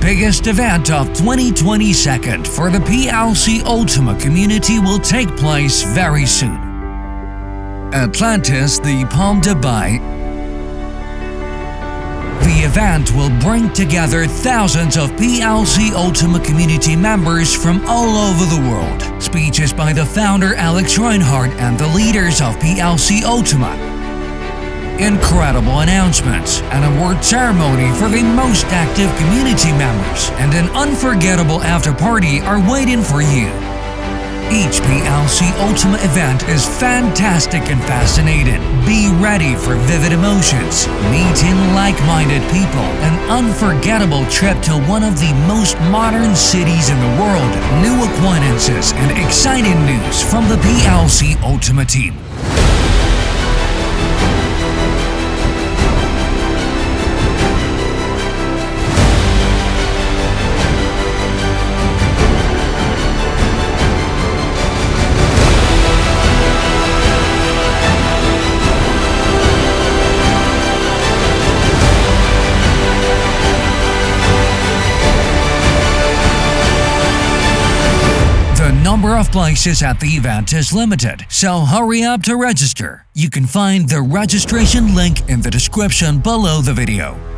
biggest event of 2022 for the PLC Ultima community will take place very soon. Atlantis the Palm Dubai the event will bring together thousands of PLC Ultima community members from all over the world. Speeches by the founder Alex Reinhardt and the leaders of PLC Ultima. Incredible announcements, an award ceremony for the most active community members, and an unforgettable after party are waiting for you. Each PLC Ultima event is fantastic and fascinating. Be ready for vivid emotions, meeting like-minded people, an unforgettable trip to one of the most modern cities in the world, new acquaintances, and exciting news from the PLC Ultima team. Number of places at the event is limited, so hurry up to register. You can find the registration link in the description below the video.